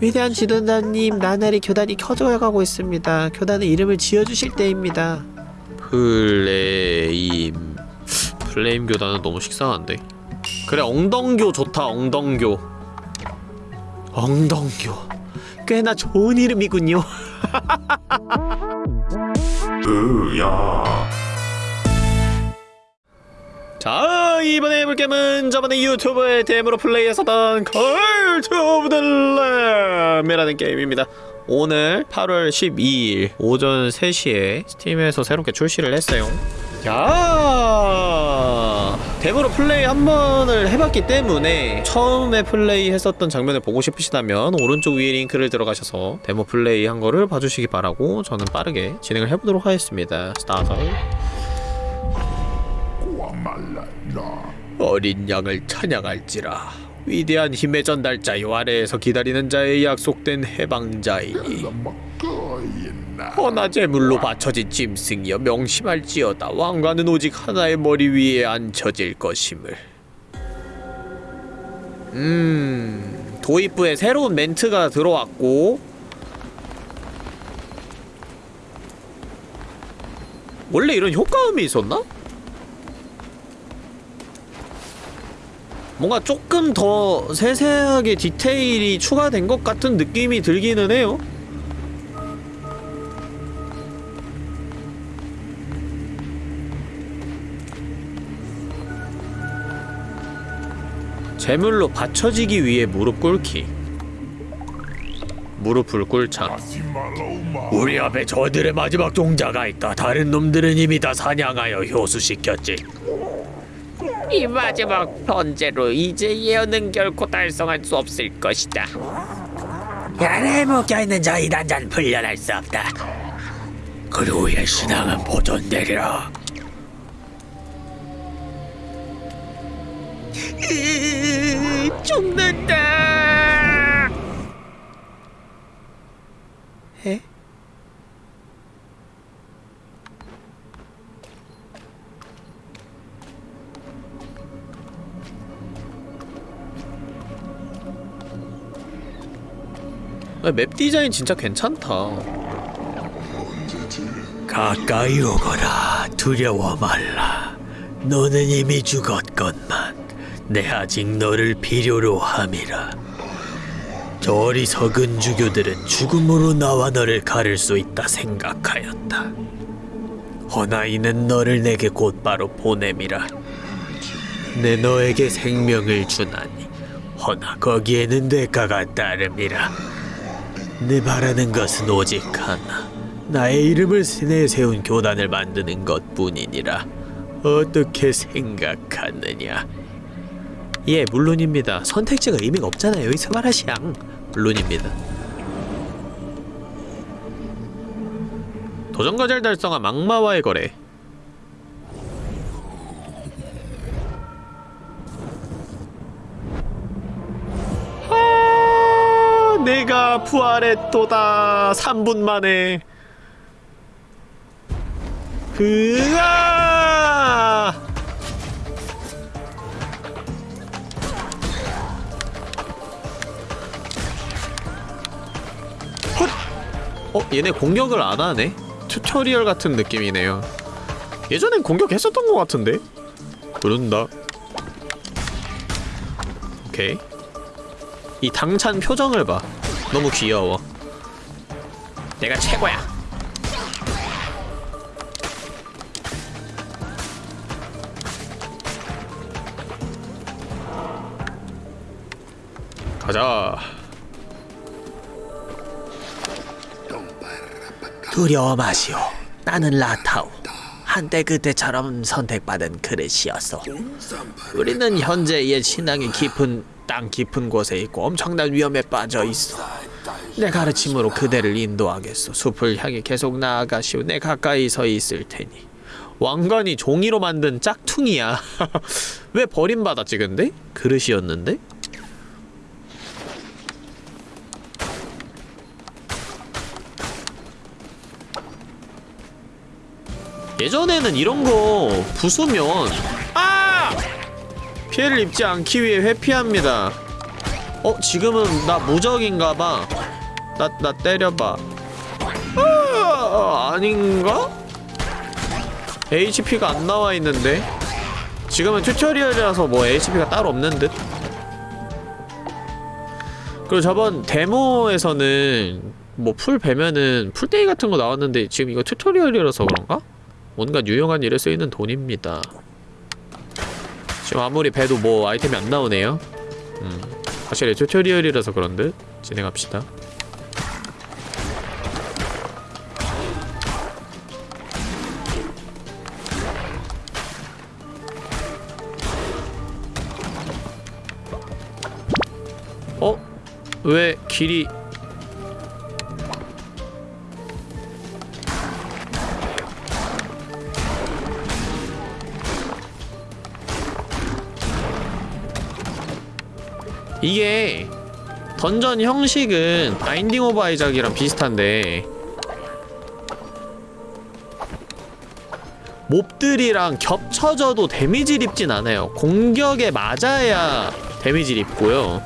위대한 지도자님 나날이 교단이 커져가고 있습니다. 교단의 이름을 지어주실 때입니다. 플레임. 플레임 교단은 너무 식상한데? 그래 엉덩교 좋다 엉덩교. 엉덩교. 꽤나 좋은 이름이군요 자 이번에 해볼 게임은 저번에 YouTube에 데모로 플레이했었던 Cult of the Lamb이라는 게임입니다. 오늘 8월 12일 오전 3시에 Steam에서 새롭게 출시를 했어요. 야! 데모로 플레이 한 번을 해봤기 때문에 처음에 플레이 했었던 장면을 보고 싶으시다면 오른쪽 위에 링크를 들어가셔서 데모 플레이 한 거를 봐주시기 바라고 저는 빠르게 진행을 해보도록 하겠습니다. 스타트 어린 양을 찬양할지라. 위대한 힘의 전달자요 아래에서 기다리는 자의 약속된 해방자이니 허나 제물로 바쳐진 짐승이여 명심할지어다. 왕관은 오직 하나의 머리 위에 앉혀질 것임을. 음... 도입부에 새로운 멘트가 들어왔고. 원래 이런 효과음이 있었나? 뭔가 조금 더 세세하게 디테일이 추가된 것 같은 느낌이 들기는 해요. 제물로 받쳐지기 위해 무릎 꿇기. 무릎을 꿇자. 우리 앞에 저들의 마지막 종자가 있다. 다른 놈들은 이미 다 사냥하여 효수시켰지 이 마지막 번제로 이제 예언은 결코 달성할 수 없을 것이다. 안에 묶여있는 저 이단자는 풀려날 수 없다. 그루의 신앙은 보존되리라. 죽는다. 에? 맵 디자인 진짜 괜찮다. 가까이 오거라. 두려워 말라. 너는 이미 죽었건만 내 아직 너를 필요로 함이라. 저 어리석은 주교들은 죽음으로 나와 너를 가를 수 있다 생각하였다. 허나 이는 너를 내게 곧바로 보냄이라. 내 너에게 생명을 주나니 허나 거기에는 대가가 따름이라. 내 바라는 것은 오직 하나. 나의 이름을 내세운 교단을 만드는 것뿐이니라. 어떻게 생각하느냐? 예, 물론입니다. 선택지가 의미가 없잖아요. 이 스마라시앙. 물론입니다. 도전과제를 달성한 막마와의 거래. 내가 부활했도다. 3분 만에. 으아! 헛! 어, 얘네 공격을 안 하네? 튜토리얼 같은 느낌이네요. 예전엔 공격했었던 것 같은데? 그런다. 오케이. 이 당찬 표정을 봐. 너무 귀여워. 내가 최고야. 가자. 두려워 마시오. 나는 라타오. 한때 그때처럼 선택받은 그릇이었어. 우리는 현재 옛 신앙이 깊은 땅 깊은 곳에 있고 엄청난 위험에 빠져 있어. 내 가르침으로 그대를 인도하겠소. 숲을 향해 계속 나아가시오. 내 가까이 서 있을 테니. 왕관이 종이로 만든 짝퉁이야. 왜 버림받았지 근데? 그릇이었는데? 예전에는 이런 거 부수면 아! 피해를 입지 않기 위해 회피합니다. 어 지금은 나 무적인가봐 나, 나 때려봐 아, 아닌가? HP가 안 나와 있는데 지금은 튜토리얼이라서 뭐 HP가 따로 없는 듯 그리고 저번 데모에서는 뭐 풀 베면은 풀때기 같은 거 나왔는데 지금 이거 튜토리얼이라서 그런가? 뭔가 유용한 일에 쓰이는 돈입니다 지금 아무리 베도 뭐 아이템이 안 나오네요 음, 확실히 튜토리얼이라서 그런 듯 진행합시다 어? 왜 길이 이게 던전 형식은 Binding of Isaac이랑 비슷한데 몹들이랑 겹쳐져도 데미지를 입진 않아요. 공격에 맞아야 데미지를 입고요.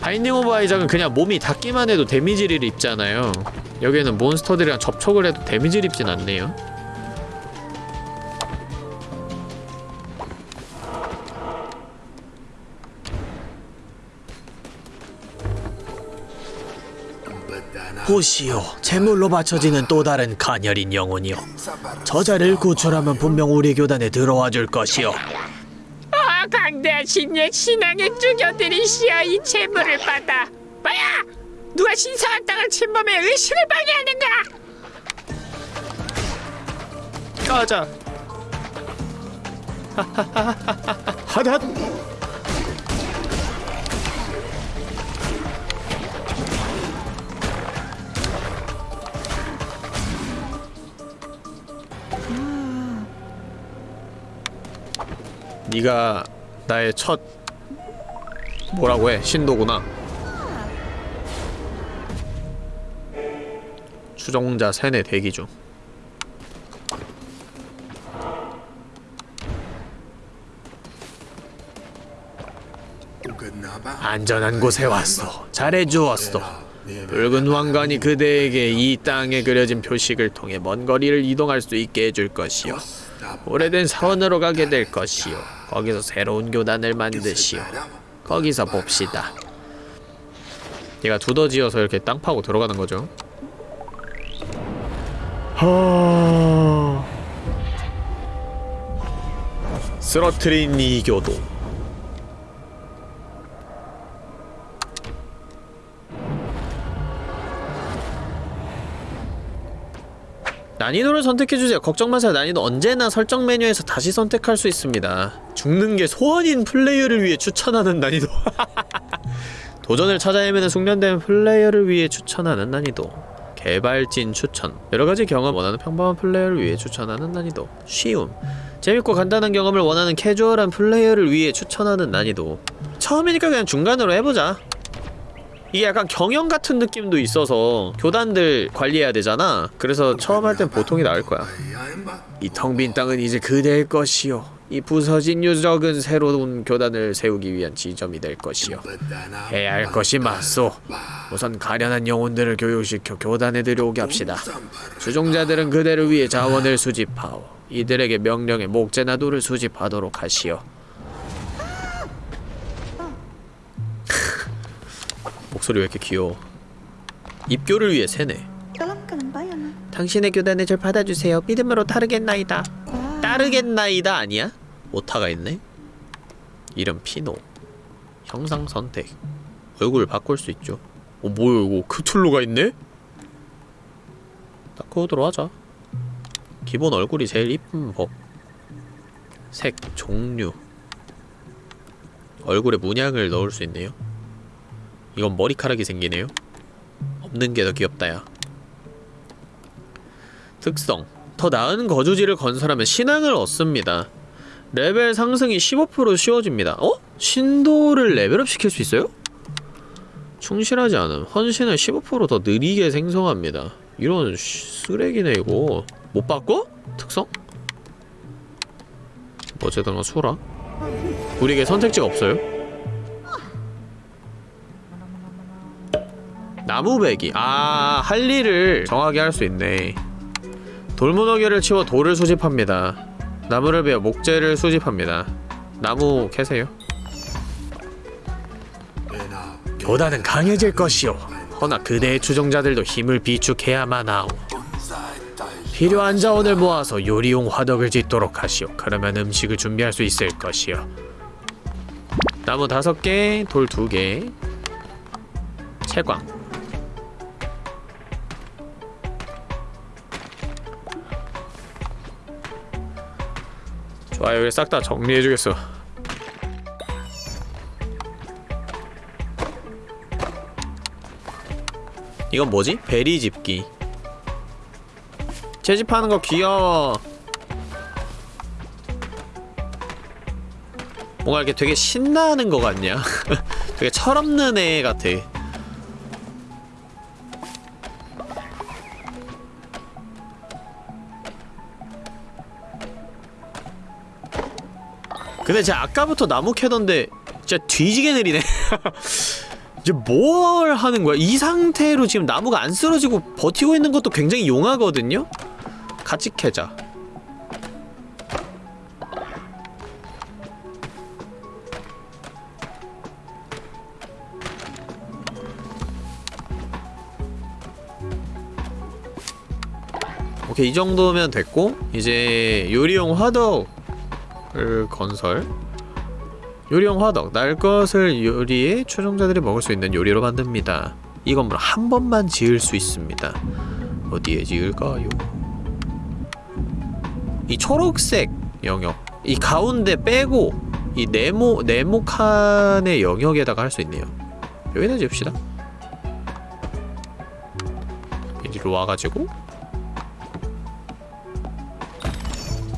Binding of Isaac은 그냥 몸이 닿기만 해도 데미지를 입잖아요. 여기에는 몬스터들이랑 접촉을 해도 데미지를 입진 않네요 보시오, 제물로 바쳐지는 또 다른 가녀린 영혼이요. 저자를 구출하면 분명 우리 교단에 들어와 줄 것이요. 아, 강대하신 옛 신앙에 죽여드리시어 이 재물을 받아. 뭐야? 누가 신성한 땅을 침범해 의식을 방해하는가? 가자. 하닷. 네가 나의 첫 뭐라고 해 신도구나. 추종자 세뇌 대기 중. 안전한 곳에 왔어. 잘해주었어. 붉은 왕관이 그대에게 이 땅에 그려진 표식을 통해 먼 거리를 이동할 수 있게 해줄 것이요. 오래된 사원으로 가게 될 것이요. 거기서 새로운 교단을 만드시오. 거기서 봅시다. 얘가 두더지여서 이렇게 땅 파고 들어가는 거죠. 하... 쓰러트린 이 교도. 난이도를 선택해주세요. 걱정 마세요. 난이도 언제나 설정 메뉴에서 다시 선택할 수 있습니다. 죽는 게 소원인 플레이어를 위해 추천하는 난이도. 도전을 찾아 헤매는 숙련된 플레이어를 위해 추천하는 난이도. 개발진 추천. 여러가지 경험 원하는 평범한 플레이어를 위해 추천하는 난이도. 쉬움. 재밌고 간단한 경험을 원하는 캐주얼한 플레이어를 위해 추천하는 난이도. 처음이니까 그냥 중간으로 해보자. 이게 약간 경영 같은 느낌도 있어서 교단들 관리해야 되잖아. 그래서 처음 할 땐 보통이 나을 거야. 이 텅 빈 땅은 이제 그대의 것이요. 이 부서진 유적은 새로운 교단을 세우기 위한 지점이 될 것이요. 해야 할 것이 맞소. 우선 가련한 영혼들을 교육시켜 교단에 들여오게 합시다. 주종자들은 그대를 위해 자원을 수집하오. 이들에게 명령에 목재나 돌을 수집하도록 하시오 목소리 왜 이렇게 귀여워? 입교를 위해 세네. 당신의 교단에 절 받아주세요. 믿음으로 따르겠나이다. 따르겠나이다 아니야? 오타가 있네? 이름 피노. 형상 선택. 얼굴을 바꿀 수 있죠. 어 뭐야 이거? 크툴루가 있네? 다크호드로 하자. 기본 얼굴이 제일 이쁜 법. 색, 종류. 얼굴에 문양을 넣을 수 있네요 이건 머리카락이 생기네요 없는 게 더 귀엽다 야 특성 더 나은 거주지를 건설하면 신앙을 얻습니다 레벨 상승이 15% 쉬워집니다 어? 신도를 레벨업 시킬 수 있어요? 충실하지 않음 헌신을 15%더 느리게 생성합니다 이런 쓰레기네 이거 못 바꿔? 특성? 어쨌든 뭐 수라 우리에게 선택지가 없어요? 나무배기. 아 할 일을 정하게 할 수 있네. 돌무더기를 치워 돌을 수집합니다. 나무를 베어 목재를 수집합니다. 나무 캐세요. 교단은 강해질 것이오. 허나 그대의 추종자들도 힘을 비축해야만 하오. 필요한 자원을 모아서 요리용 화덕을 짓도록 하시오. 그러면 음식을 준비할 수 있을 것이오. 나무 다섯 개, 돌 두 개, 채광 좋아 여기 싹 다 정리해주겠어 이건 뭐지? 베리 집기 채집하는 거 귀여워 뭔가 이렇게 되게 신나는 거 같냐? 되게 철없는 애 같아 근데 제가 아까부터 나무 캐던데 진짜 뒤지게 느리네 이제 뭘 하는 거야? 이 상태로 지금 나무가 안 쓰러지고 버티고 있는 것도 굉장히 용하거든요? 같이 캐자 오케이 이 정도면 됐고 이제 요리용 화덕 을 건설. 요리용 화덕 날 것을 요리에 추종자들이 먹을 수 있는 요리로 만듭니다. 이 건물 한 번만 지을 수 있습니다. 어디에 지을까요? 이 초록색 영역 이 가운데 빼고 이 네모 네모 칸의 영역에다가 할 수 있네요. 여기다 지읍시다. 이리로 와가지고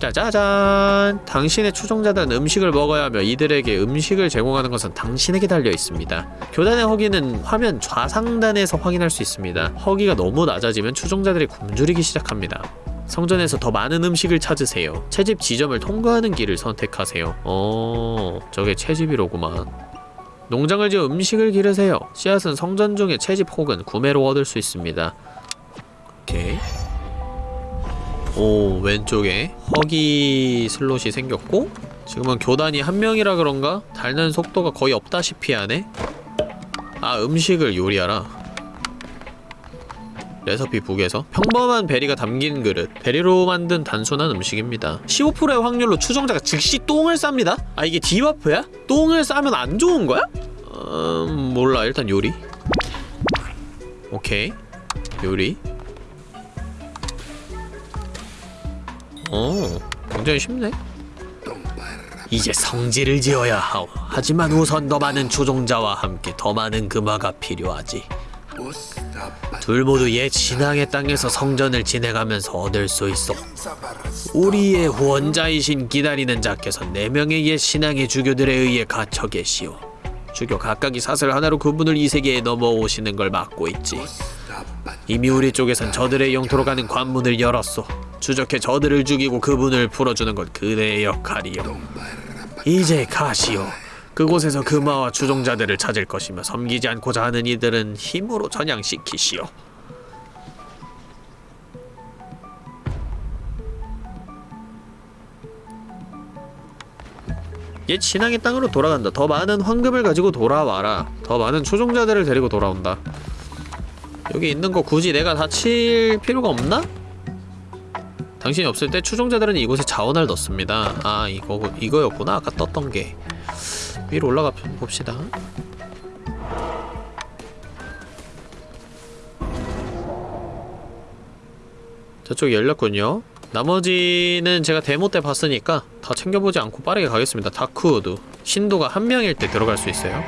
짜자잔! 당신의 추종자들은 음식을 먹어야 하며 이들에게 음식을 제공하는 것은 당신에게 달려 있습니다. 교단의 허기는 화면 좌상단에서 확인할 수 있습니다. 허기가 너무 낮아지면 추종자들이 굶주리기 시작합니다. 성전에서 더 많은 음식을 찾으세요. 채집 지점을 통과하는 길을 선택하세요. 어, 저게 채집이로구만. 농장을 지어 음식을 기르세요. 씨앗은 성전 중에 채집 혹은 구매로 얻을 수 있습니다. 오케이. 오 왼쪽에 허기 슬롯이 생겼고 지금은 교단이 한 명이라 그런가? 닳는 속도가 거의 없다시피 하네. 아 음식을 요리하라. 레시피 북에서 평범한 베리가 담긴 그릇. 베리로 만든 단순한 음식입니다. 15%의 확률로 추종자가 즉시 똥을 쌉니다? 아 이게 디바프야? 똥을 싸면 안 좋은 거야? 음 몰라. 일단 요리. 오케이. 요리 어, 굉장히 쉽네. 이제 성지를 지어야 하오. 하지만 우선 더 많은 추종자와 함께 더 많은 금화가 필요하지. 둘 모두 옛 신앙의 땅에서 성전을 진행하면서 얻을 수 있어. 우리의 후원자이신 기다리는 자께서 네 명의 옛 신앙의 주교들에 의해 갇혀 계시오. 주교 각각이 사슬 하나로 그분을 이 세계에 넘어오시는 걸 막고 있지. 이미 우리 쪽에선 저들의 영토로 가는 관문을 열었소. 추적해 저들을 죽이고 그분을 풀어주는 건 그대의 역할이요. 이제 가시오. 그곳에서 금화와 추종자들을 찾을 것이며 섬기지 않고자 하는 이들은 힘으로 전향시키시오. 옛 신앙의 땅으로 돌아간다. 더 많은 황금을 가지고 돌아와라. 더 많은 추종자들을 데리고 돌아온다. 여기 있는 거 굳이 내가 다 칠 필요가 없나? 당신이 없을 때 추종자들은 이곳에 자원을 넣습니다. 아 이거 이거였구나 아까 떴던 게 위로 올라가 봅시다. 저쪽 열렸군요. 나머지는 제가 데모 때 봤으니까 다 챙겨보지 않고 빠르게 가겠습니다. 다크우드 신도가 한 명일 때 들어갈 수 있어요.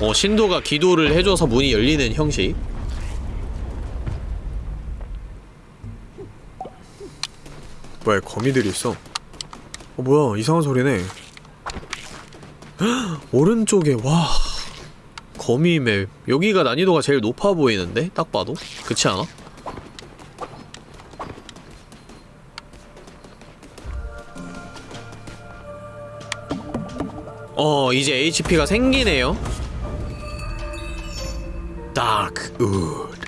어 신도가 기도를 해줘서 문이 열리는 형식 뭐야 거미들이 있어 어 뭐야 이상한 소리네 오른쪽에 와 거미 맵 여기가 난이도가 제일 높아 보이는데? 딱 봐도? 그렇지 않아? 어 이제 HP가 생기네요 다크 우드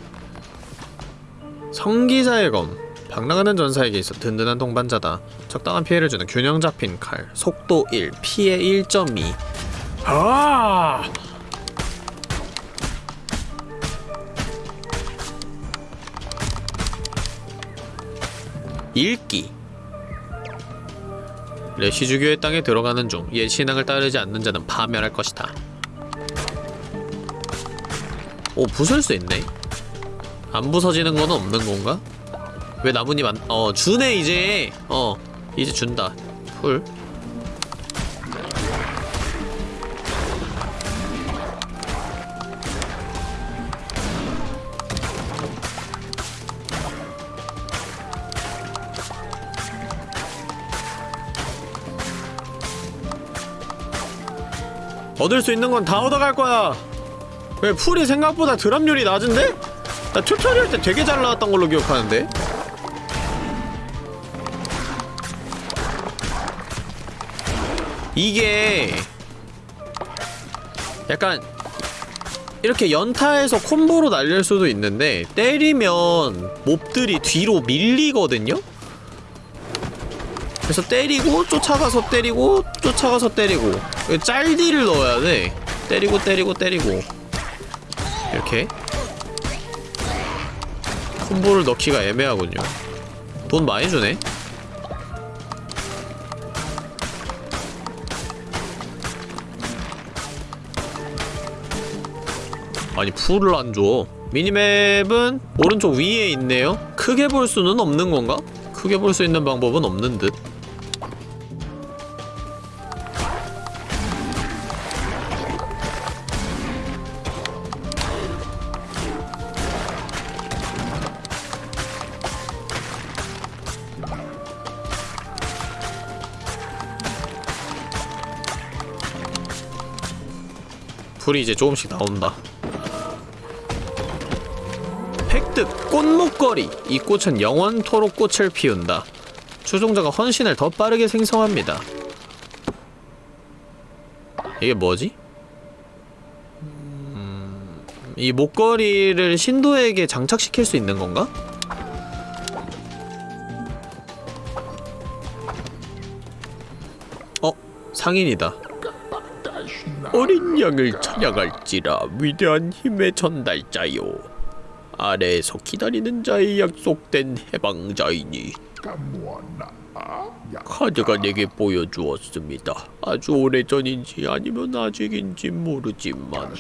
성기자의 검 방랑하는 전사에게 있어 든든한 동반자다 적당한 피해를 주는 균형 잡힌 칼 속도 1 피해 1.2 아! 읽기 레시주교의 땅에 들어가는 중 옛 신앙을 따르지 않는 자는 파멸할 것이다. 오 부술 수 있네. 안 부서지는 건 없는 건가? 왜 나뭇잎 안? 어 주네 이제. 어 이제 준다. 풀. 얻을 수 있는 건 다 얻어갈 거야. 왜 풀이 생각보다 드랍률이 낮은데? 나 튜토리얼 때 되게 잘 나왔던 걸로 기억하는데. 이게 약간 이렇게 연타해서 콤보로 날릴 수도 있는데 때리면 몹들이 뒤로 밀리거든요? 그래서 때리고 쫓아가서 때리고 쫓아가서 때리고 짤디를 넣어야 돼 때리고 때리고 때리고 이렇게 콤보를 넣기가 애매하군요 돈 많이 주네 아니 풀을 안 줘. 미니맵은 오른쪽 위에 있네요. 크게 볼 수는 없는 건가? 크게 볼 수 있는 방법은 없는 듯. 불이 이제 조금씩 나온다. 획득 꽃목걸이 이 꽃은 영원토록 꽃을 피운다 추종자가 헌신을 더 빠르게 생성합니다 이게 뭐지? 음... 이 목걸이를 신도에게 장착시킬 수 있는 건가? 어? 상인이다 어린 양을 찬양할지라 위대한 힘의 전달자요 아래에서 기다리는 자의 약속된 해방자이니 카드가 내게 보여주었습니다. 아주 오래전인지 아니면 아직인지 모르지만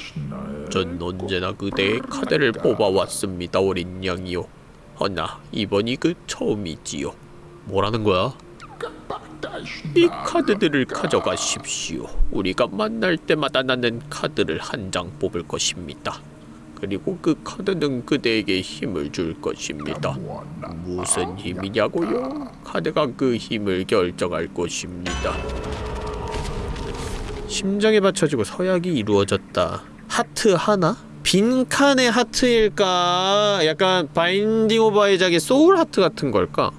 전 언제나 그대의 카드를 뽑아왔습니다, 어린 양이요. 허나 이번이 그 처음이지요. 뭐라는 거야? 이 카드들을 가져가십시오. 우리가 만날 때마다 나는 카드를 한 장 뽑을 것입니다. 그리고 그 카드는 그대에게 힘을 줄 것입니다. 무슨 힘이냐고요? 카드가 그 힘을 결정할 것입니다. 심장에 바쳐지고 서약이 이루어졌다. 하트 하나? 빈칸의 하트일까? 약간 Binding of Isaac의 soul heart 같은 걸까?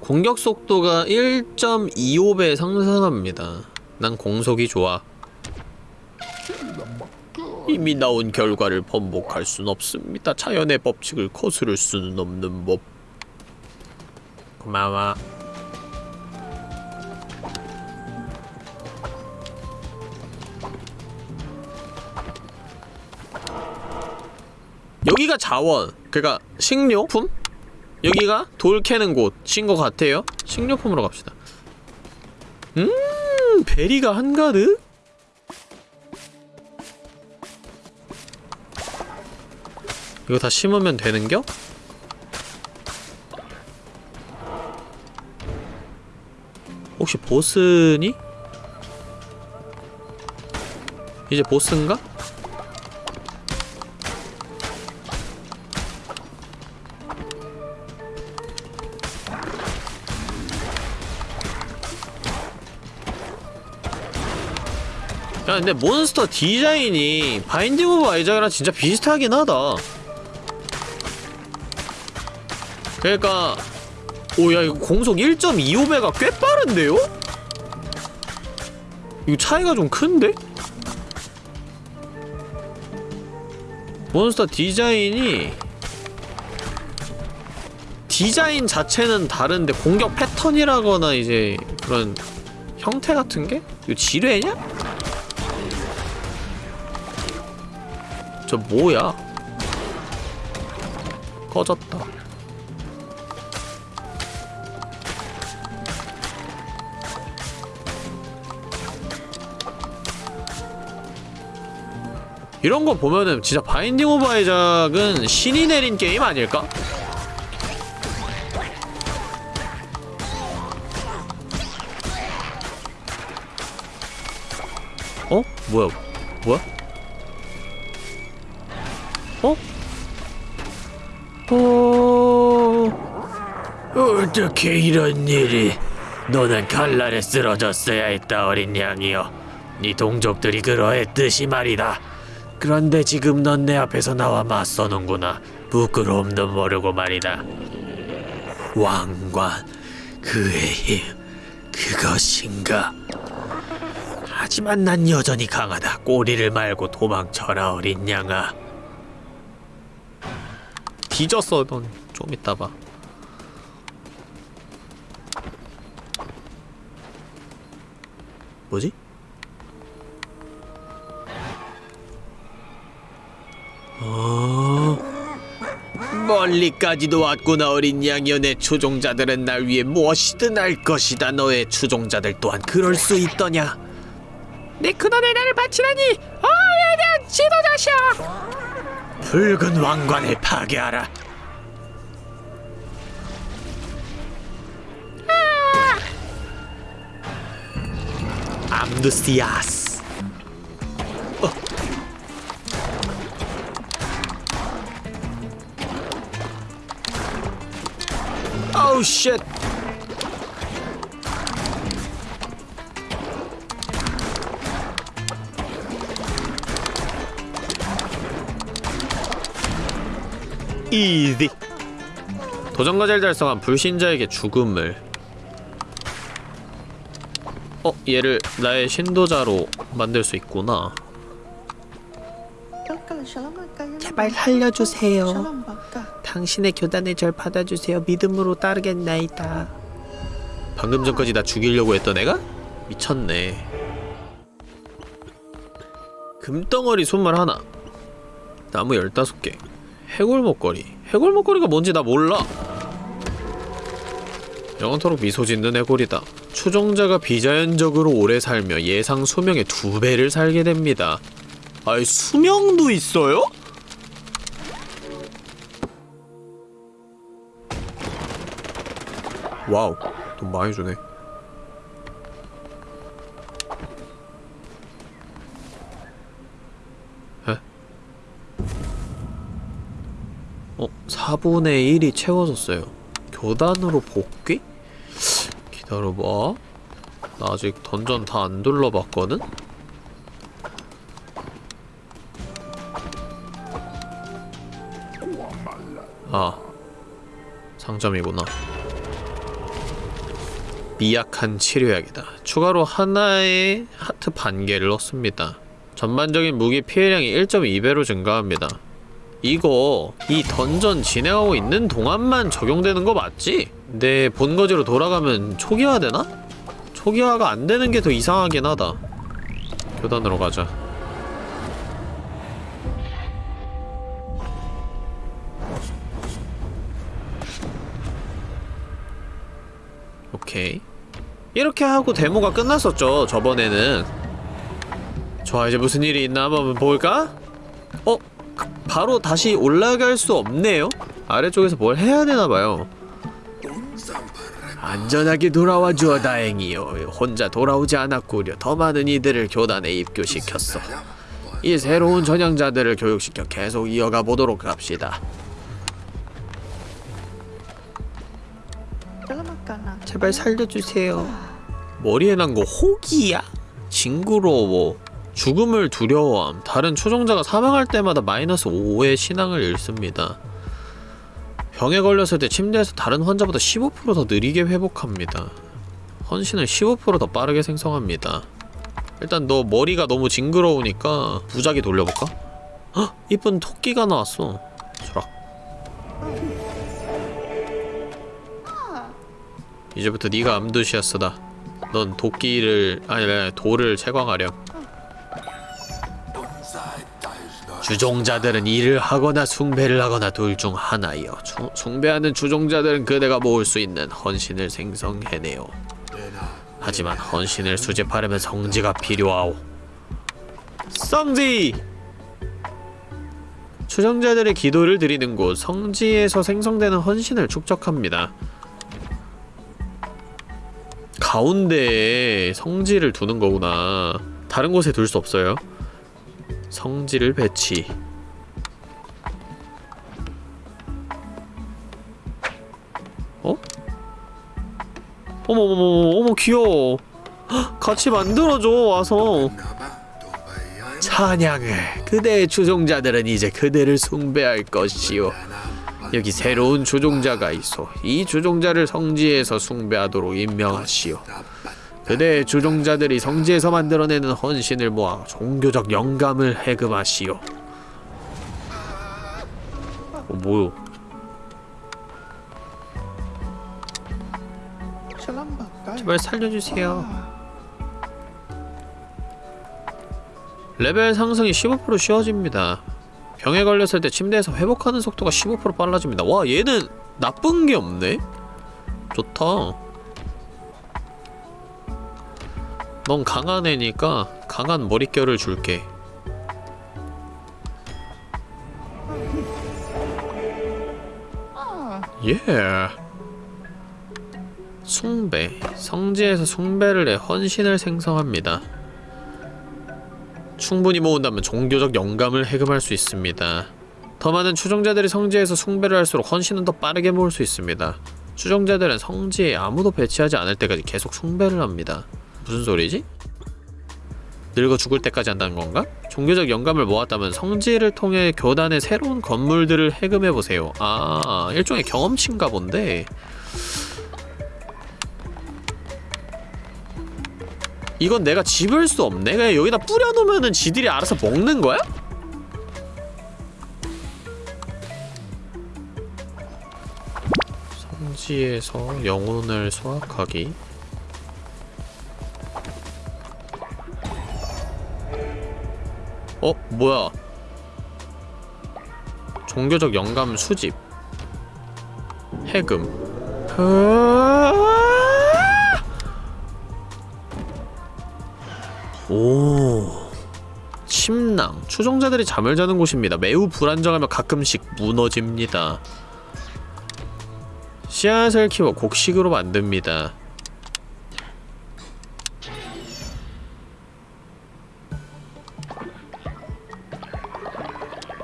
공격 속도가 1.25배 상승합니다. 난 공속이 좋아. 이미 나온 결과를 번복할 순 없습니다. 자연의 법칙을 거스를 수는 없는 법. 고마워. 여기가 자원, 그니까 식료품? 여기가 돌 캐는 곳인 것 같아요. 식료품으로 갑시다. 음, 베리가 한가득? 이거 다 심으면 되는겨? 혹시 보스니? 이제 보스인가? 근데 몬스터 디자인이 Binding of Isaac이랑 진짜 비슷하긴 하다 그러니까 오야 이거 공속 1.25배가 꽤 빠른데요? 이거 차이가 좀 큰데? 몬스터 디자인이 디자인 자체는 다른데 공격 패턴이라거나 이제 그런 형태 같은 게? 이거 지뢰냐? 저 뭐야? 꺼졌다. 이런 거 보면은 진짜 Binding of Isaac은 신이 내린 게임 아닐까? 어? 뭐야? 어... 어떻게 이런 일이? 너는 칼날에 쓰러졌어야 했다 어린 양이여. 네 동족들이 그러했듯이 말이다. 그런데 지금 넌 내 앞에서 나와 맞서는구나. 부끄러움도 모르고 말이다. 왕관, 그의 힘, 그것인가? 하지만 난 여전히 강하다. 꼬리를 말고 도망쳐라, 어린 양아. 뒤졌어, 넌. 좀 이따 봐. 뭐지? 어... 멀리까지도 왔구나 어린 양이여 내 추종자들은 날 위해 무엇이든 할 것이다 너의 추종자들 또한. 그럴 수 있더냐? 내 근원에 나를 바치다니! 어 얘들 지도자시여 붉은 왕관을 파괴하라 암두시아스. 어우 쉣. 이디. 도전과제를 달성한 불신자에게 죽음을 어? 얘를 나의 신도자로 만들 수 있구나 제발 살려주세요. 어? 당신의 교단에 절 받아주세요 믿음으로 따르겠나이다 방금 전까지 나 죽이려고 했던 애가? 미쳤네 금덩어리 손말 하나 나무 열다섯 개 해골 목걸이 해골 목걸이가 뭔지 나 몰라 영원토록 미소 짓는 해골이다 추종자가 비자연적으로 오래 살며 예상 수명의 두 배를 살게 됩니다 아이 수명도 있어요? wow 돈 많이 주네 에? 어? 4분의 1이 채워졌어요 교단으로 복귀? 나 아직 던전 다 안 둘러봤거든? 아 상점이구나 미약한 치료약이다. 추가로 하나의 하트 반 개를 넣습니다. 전반적인 무기 피해량이 1.2배로 증가합니다. 이거 이 던전 진행하고 있는 동안만 적용되는 거 맞지? 내 본거지로 돌아가면 초기화되나? 초기화가 안 되는 게 더 이상하긴 하다. 교단으로 가자. 오케이. 이렇게 하고 데모가 끝났었죠 저번에는 좋아 이제 무슨 일이 있나 한번 볼까? 어? 그- 바로 다시 올라갈 수 없네요? 아래쪽에서 뭘 해야 되나봐요 안전하게 돌아와 주어 다행이요 혼자 돌아오지 않았구려 더 많은 이들을 교단에 입교시켰어 이 새로운 전향자들을 교육시켜 계속 이어가 보도록 합시다 제발 살려주세요. 머리에 난거 호기야? 징그러워. 죽음을 두려워함. 다른 초종자가 사망할 때마다 마이너스 5의 신앙을 잃습니다. 병에 걸렸을 때 침대에서 다른 환자보다 15%더 느리게 회복합니다. 헌신을 15%더 빠르게 생성합니다. 일단 너 머리가 너무 징그러우니까 무작위 돌려볼까? 헉! 이쁜 토끼가 나왔어 수락 이제부터 네가 암두시아스다 넌 도끼를 아니 아니 돌을 채광하렴 주종자들은 일을 하거나 숭배를 하거나 둘 중 하나이요. 주- 숭배하는 주종자들은 그대가 모을 수 있는 헌신을 생성해내요. 하지만 헌신을 수집하려면 성지가 필요하오. 성지! 추정자들의 기도를 드리는 곳 성지에서 생성되는 헌신을 축적합니다. 가운데에 성지를 두는 거구나. 다른 곳에 둘 수 없어요 성지를 배치. 어? 어머머머 어머 귀여워. 헉, 같이 만들어줘 와서. 찬양을. 그대의 주종자들은 이제 그대를 숭배할 것이요 여기 새로운 주종자가 있어. 이 주종자를 성지에서 숭배하도록 임명하시오 그대의 주종자들이 성지에서 만들어내는 헌신을 모아 종교적 영감을 해금하시오 어 뭐요 제발 살려주세요 레벨 상승이 15% 쉬워집니다. 병에 걸렸을 때 침대에서 회복하는 속도가 15% 빨라집니다. 와 얘는 나쁜 게 없네? 좋다. 넌 강한 애니까 강한 머릿결을 줄게. 예. 숭배. 성지에서 숭배를 해 헌신을 생성합니다. 충분히 모은다면 종교적 영감을 해금할 수 있습니다. 더 많은 추종자들이 성지에서 숭배를 할수록 헌신은 더 빠르게 모을 수 있습니다. 추종자들은 성지에 아무도 배치하지 않을 때까지 계속 숭배를 합니다. 무슨 소리지? 늙어 죽을 때까지 한다는 건가? 종교적 영감을 모았다면 성지를 통해 교단의 새로운 건물들을 해금해보세요. 아, 일종의 경험치인가 본데 이건 내가 집을 수 없네? 그냥 여기다 뿌려놓으면은 지들이 알아서 먹는 거야? 성지에서 영혼을 수확하기 어? 뭐야? 종교적 영감 수집. 해금. 오. 침낭. 추종자들이 잠을 자는 곳입니다. 매우 불안정하며 가끔씩 무너집니다. 씨앗을 키워 곡식으로 만듭니다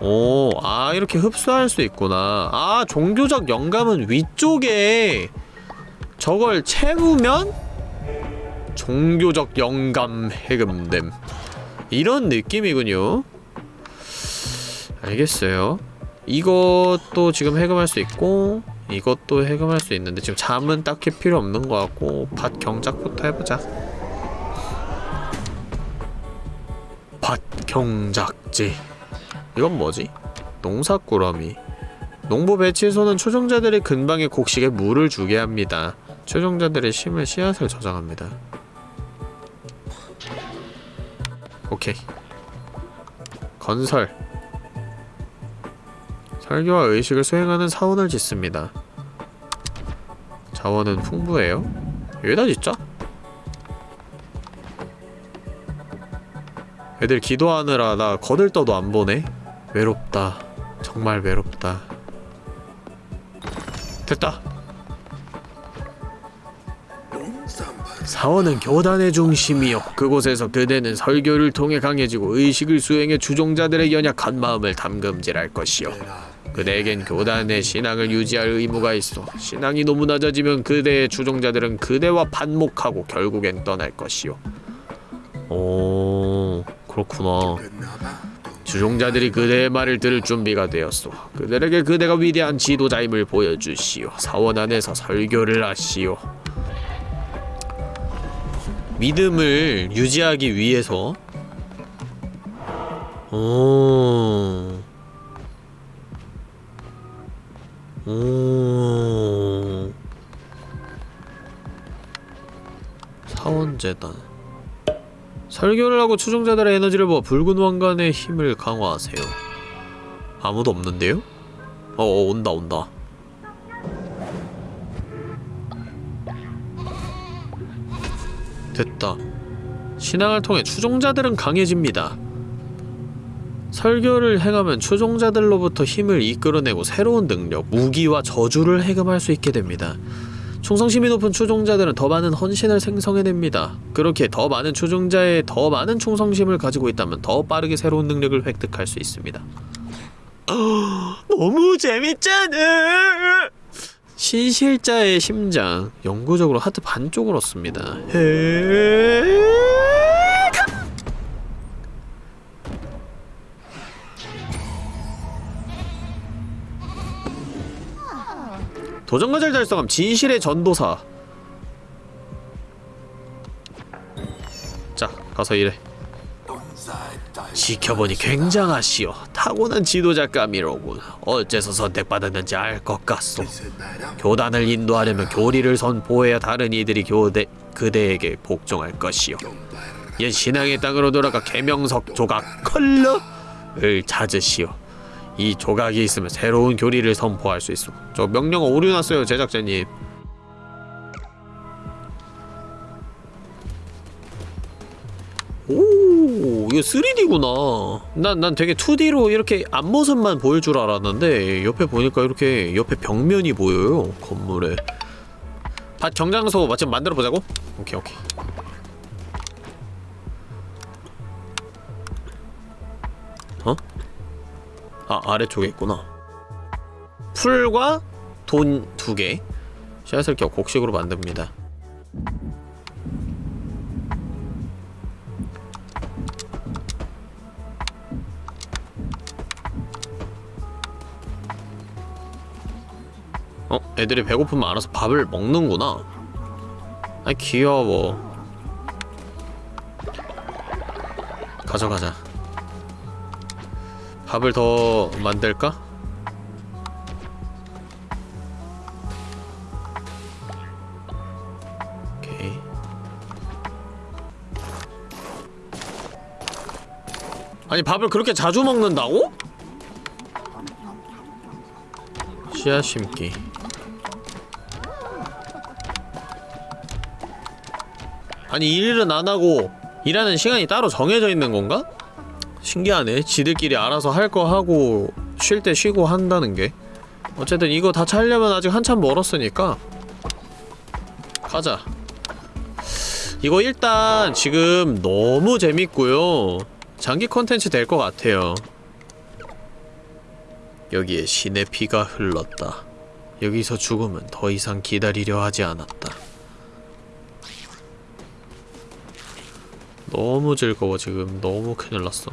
오, 아, 이렇게 흡수할 수 있구나. 아, 종교적 영감은 위쪽에 저걸 채우면 종교적 영감 해금됨. 이런 느낌이군요. 알겠어요. 이것도 지금 해금할 수 있고 이것도 해금할 수 있는데 지금 잠은 딱히 필요 없는 것 같고 밭 경작부터 해보자. 밭 경작지. 이건 뭐지? 농사꾸러미. 농부 배치소는 초종자들이 근방의 곡식에 물을 주게 합니다. 초종자들의 심을 씨앗을 저장합니다. 오케이. 건설. 설교와 의식을 수행하는 사원을 짓습니다. 자원은 풍부해요. 여기다 짓자. 애들 기도하느라 나 거들떠도 안 보네. 외롭다. 정말 외롭다. 됐다. 사원은 교단의 중심이요. 그곳에서 그대는 설교를 통해 강해지고 의식을 수행해 주종자들의 연약한 마음을 담금질할 것이요. 그대에겐 교단의 신앙을 유지할 의무가 있어. 신앙이 너무 낮아지면 그대의 주종자들은 그대와 반목하고 결국엔 떠날 것이요. 오, 그렇구나. 주종자들이 그대의 말을 들을 준비가 되었소. 그들에게 그대가 위대한 지도자임을 보여주시오. 사원 안에서 설교를 하시오. 믿음을 유지하기 위해서 오. 오. 사원재단 설교를 하고 추종자들의 에너지를 모아 붉은 왕관의 힘을 강화하세요 아무도 없는데요? 어, 어 온다 온다 됐다 신앙을 통해 추종자들은 강해집니다 설교를 행하면 추종자들로부터 힘을 이끌어내고 새로운 능력, 무기와 저주를 해금할 수 있게 됩니다. 충성심이 높은 추종자들은 더 많은 헌신을 생성해냅니다. 그렇게 더 많은 추종자의 더 많은 충성심을 가지고 있다면 더 빠르게 새로운 능력을 획득할 수 있습니다. 너무 재밌잖아! 신실자의 심장, 영구적으로 하트 반쪽을 얻습니다. 헤... 도전과제를 달성함 진실의 전도사. 자 가서 일해. 지켜보니 굉장하시오. 타고난 지도자감이로군. 어째서 선택받았는지 알 것 같소. 교단을 인도하려면 교리를 선포해야 다른 이들이 교대 그대에게 복종할 것이오. 옛 신앙의 땅으로 돌아가 계명석 조각 컬러를 찾으시오 이 조각이 있으면 새로운 교리를 선포할 수 있어. 저 명령 오류 났어요, 제작자님. 오, 이거 3D구나. 난, 난 되게 2D로 이렇게 앞모습만 보일 줄 알았는데, 옆에 보니까 이렇게 옆에 벽면이 보여요, 건물에. 밭 경장소 마침 만들어 보자고? 오케이, 오케이. 아 아래쪽에 있구나. 풀과 돈 두개. 씨앗을 껴 곡식으로 만듭니다. 어? 애들이 배고프면 알아서 밥을 먹는구나. 아 귀여워. 가져가자 밥을 더 만들까? 아니 밥을 그렇게 자주 먹는다고? 씨앗 심기 아니 일은 안하고 일하는 시간이 따로 정해져 있는 건가? 신기하네. 지들끼리 알아서 할 거 하고 쉴 때 쉬고 한다는 게. 어쨌든 이거 다 차려면 아직 한참 멀었으니까. 가자. 이거 일단 지금 너무 재밌고요. 장기 컨텐츠 될 것 같아요. 여기에 신의 피가 흘렀다. 여기서 죽으면 더 이상 기다리려 하지 않았다. 너무 즐거워 지금. 너무 큰일 났어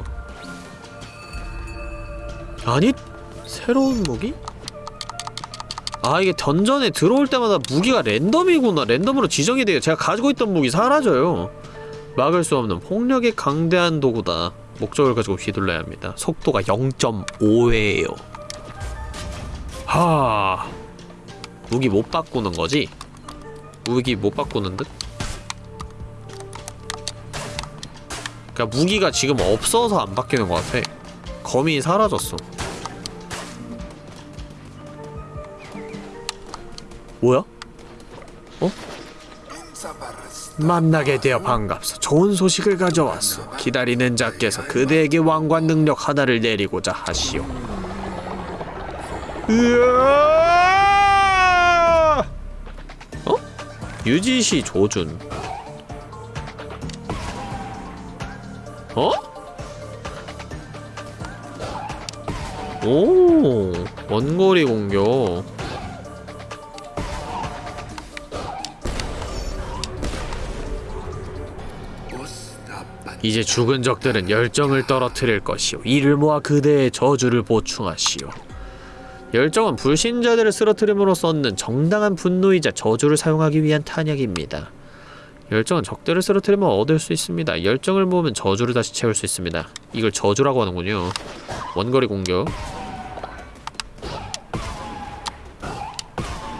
아니 새로운 무기? 아 이게 던전에 들어올 때마다 무기가 랜덤이구나. 랜덤으로 지정이 돼요. 제가 가지고 있던 무기 사라져요. 막을 수 없는 폭력의 강대한 도구다. 목적을 가지고 휘둘러야 합니다. 속도가 0.5회에요. 하 무기 못 바꾸는 거지? 무기 못 바꾸는 듯? 그니까 무기가 지금 없어서 안 바뀌는 것 같아. 검이 사라졌어 뭐야? 어? 만나게 되어 반갑소 좋은 소식을 가져왔소 기다리는 자께서 그대에게 왕관 능력 하나를 내리고자 하시오 으아! 어? 유지시 조준 어? 오 원거리 공격 이제 죽은 적들은 열정을 떨어뜨릴 것이오 이를 모아 그대의 저주를 보충하시오 열정은 불신자들을 쓰러뜨림으로써 얻는 정당한 분노이자 저주를 사용하기 위한 탄약입니다 열정은 적들을 쓰러뜨리면 얻을 수 있습니다. 열정을 모으면 저주를 다시 채울 수 있습니다. 이걸 저주라고 하는군요. 원거리 공격.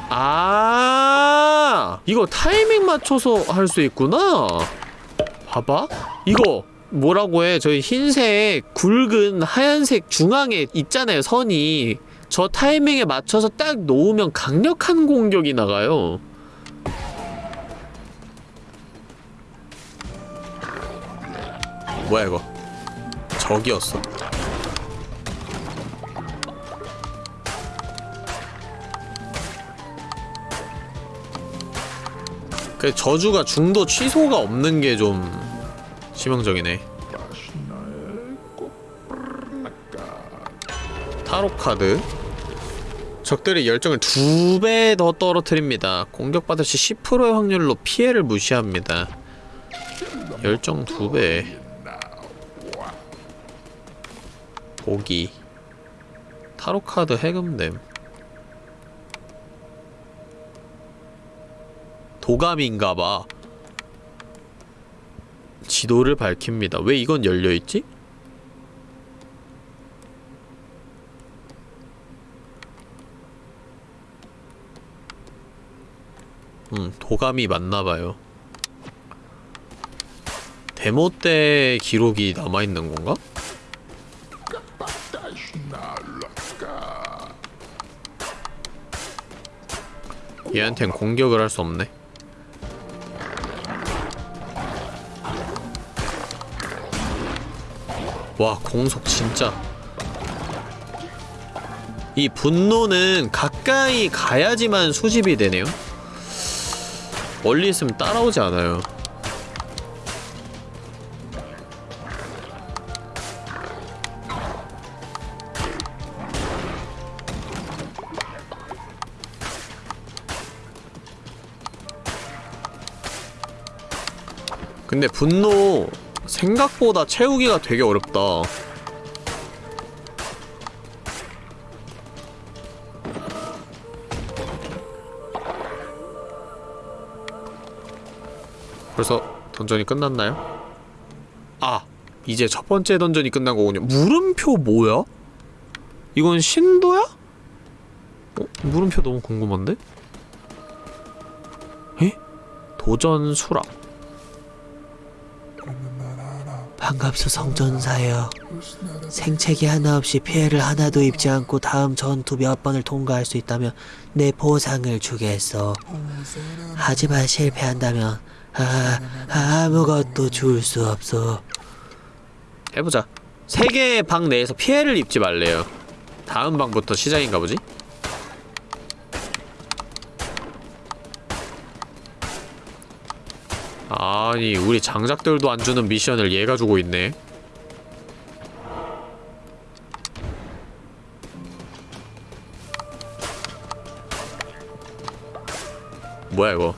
아, 이거 타이밍 맞춰서 할 수 있구나. 봐봐. 이거 뭐라고 해? 저희 흰색 굵은 하얀색 중앙에 있잖아요. 선이. 저 타이밍에 맞춰서 딱 놓으면 강력한 공격이 나가요. 뭐야 이거? 적이었어. 그 저주가 중도 취소가 없는 게좀 치명적이네. 타로 카드. 적들의 열정을 두 배 더 떨어뜨립니다. 공격받을 시 10%의 확률로 피해를 무시합니다. 열정 두 배. 보기. 타로 카드 해금됨. 도감인가봐. 지도를 밝힙니다. 왜 이건 열려있지? 음, 도감이 맞나봐요. 데모 때 기록이 남아있는 건가? 얘한텐 공격을 할 수 없네. 와, 공속 진짜. 이 분노는 가까이 가야지만 수집이 되네요. 멀리 있으면 따라오지 않아요. 근데 분노 생각보다 채우기가 되게 어렵다. 벌써 던전이 끝났나요? 아! 이제 첫 번째 던전이 끝난 거군요. 물음표 뭐야? 이건 신도야? 어? 물음표 너무 궁금한데? 에? 도전 수락. 반갑소 성전사여. 생채기 하나 없이 피해를 하나도 입지 않고 다음 전투 몇 번을 통과할 수 있다면 내 보상을 주겠어. 하지만 실패한다면 아, 아무것도 줄 수 없어. 해보자. 세 개의 방 내에서 피해를 입지 말래요. 다음 방부터 시작인가 보지? 아니, 우리 장작들도 안 주는 미션을 얘가 주고 있네. 뭐야 이거?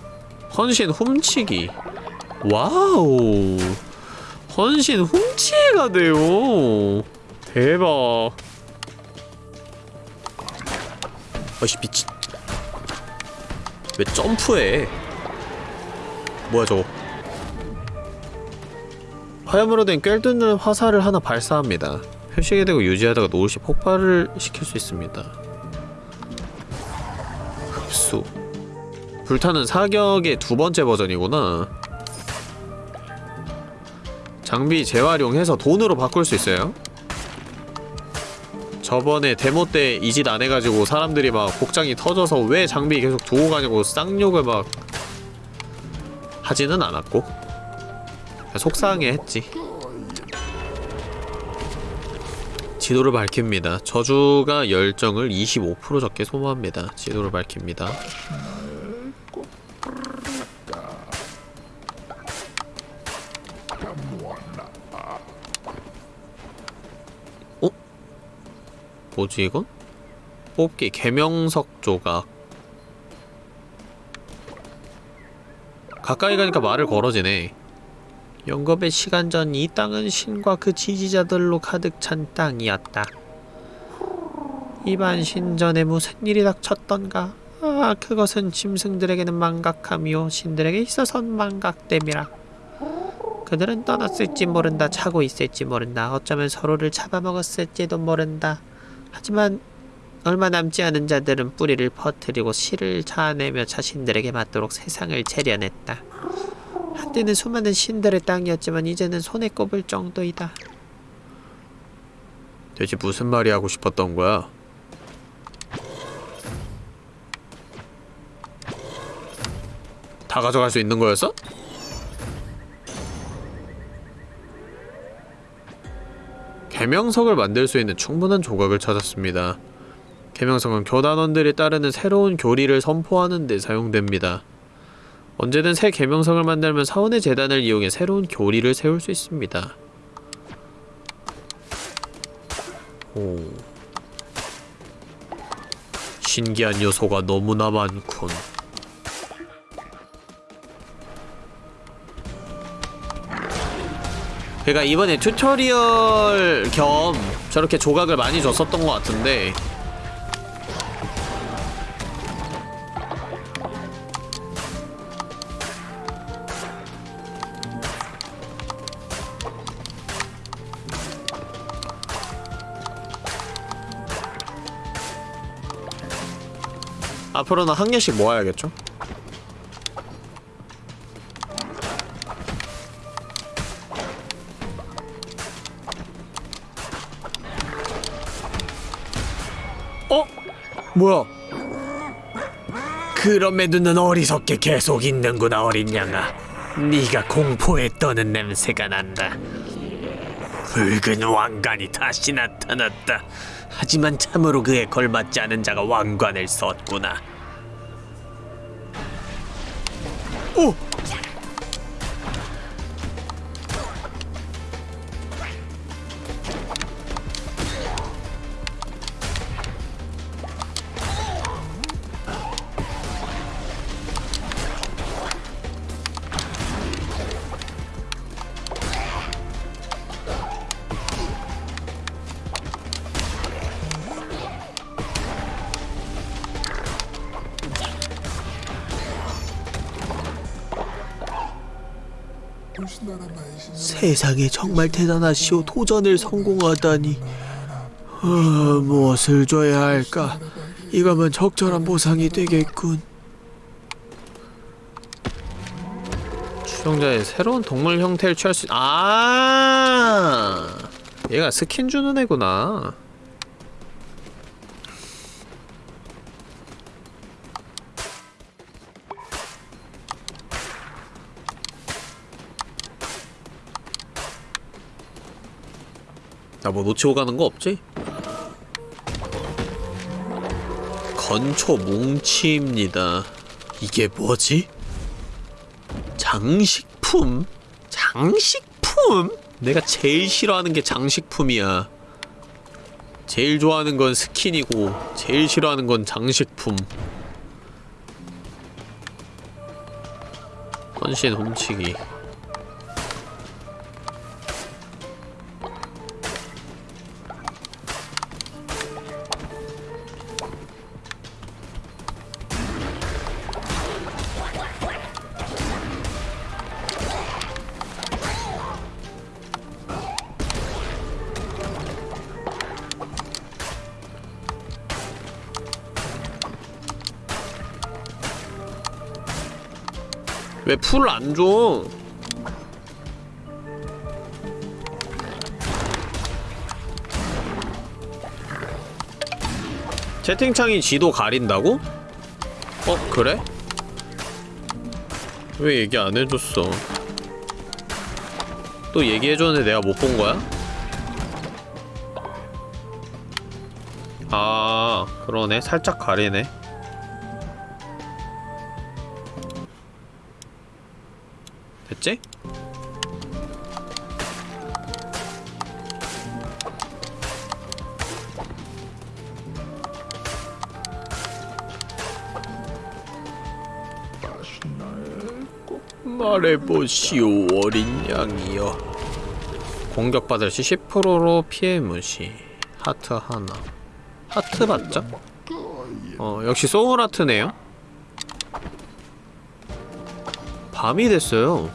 헌신 훔치기. 와우. 헌신 훔치기가 돼요. 대박. 아씨 미친. 왜 점프해? 뭐야 저거? 화염으로 된 꿰뚫는 화살을 하나 발사합니다. 표식이 되고 유지하다가 시 폭발을 시킬 수 있습니다. 흡수. 불타는 사격의 두 번째 버전이구나. 장비 재활용해서 돈으로 바꿀 수 있어요. 저번에 데모 때 이 짓 안 해가지고 사람들이 막 복장이 터져서 왜 장비 계속 두고 가냐고 쌍욕을 막 하지는 않았고 속상해 했지. 지도를 밝힙니다. 저주가 열정을 25% 적게 소모합니다. 지도를 밝힙니다. 어? 뭐지 이건? 뽑기 개명석 조각 가까이 가니까 말을 걸어지네 영겁의 시간 전 이 땅은 신과 그 지지자들로 가득 찬 땅이었다 이반 신 전에 무슨 일이 닥쳤던가 아, 그것은 짐승들에게는 망각함이요 신들에게 있어선 망각됨이라. 그들은 떠났을지 모른다, 자고 있을지 모른다, 어쩌면 서로를 잡아먹었을지도 모른다. 하지만 얼마 남지 않은 자들은 뿌리를 퍼뜨리고 씨를 자아내며 자신들에게 맞도록 세상을 재련했다. 한때는 수많은 신들의 땅이었지만 이제는 손에 꼽을 정도이다. 대체 무슨 말이 하고 싶었던 거야? 다 가져갈 수 있는 거였어? 개명석을 만들 수 있는 충분한 조각을 찾았습니다. 개명석은 교단원들이 따르는 새로운 교리를 선포하는 데 사용됩니다. 언제든 새 계명석을 만들면 사원의 제단을 이용해 새로운 교리를 세울 수 있습니다. 오. 신기한 요소가 너무나 많군. 그러니까 이번에 tutorial 겸 저렇게 조각을 많이 줬었던 것 같은데 앞으로는 한 개씩 모아야겠죠? 어? 뭐야? 그럼에도 는 어리석게 계속 있는구나 어린 양아 네가 공포에 떠는 냄새가 난다 붉은 왕관이 다시 나타났다 하지만 참으로 그에 걸맞지 않은 자가 왕관을 썼구나 세상에 정말 대단하시오. 도전을 성공하다니. 아, 무엇을 줘야 할까? 이거면 적절한 보상이 되겠군. 추종자의 새로운 동물 형태를 취할 수... 아 얘가 스킨 주는 애구나 뭐 놓치고 가는 거 없지? 건초 뭉치입니다 이게 뭐지? 장식품? 장식품? 내가 제일 싫어하는 게 장식품이야. 제일 좋아하는 건 스킨이고 제일 싫어하는 건 장식품. 헌신 훔치기. 왜 풀을 안 줘? 채팅창이 지도 가린다고? 어, 그래? 왜 얘기 안 해줬어? 또 얘기해줬는데 내가 못 본 거야? 아, 그러네. 살짝 가리네. 됐지? 말해보시오 어린 양이여. 공격받을 시 10%로 피해 무시. 하트 하나. 하트 받자 어 역시 소울아트네요. 밤이 됐어요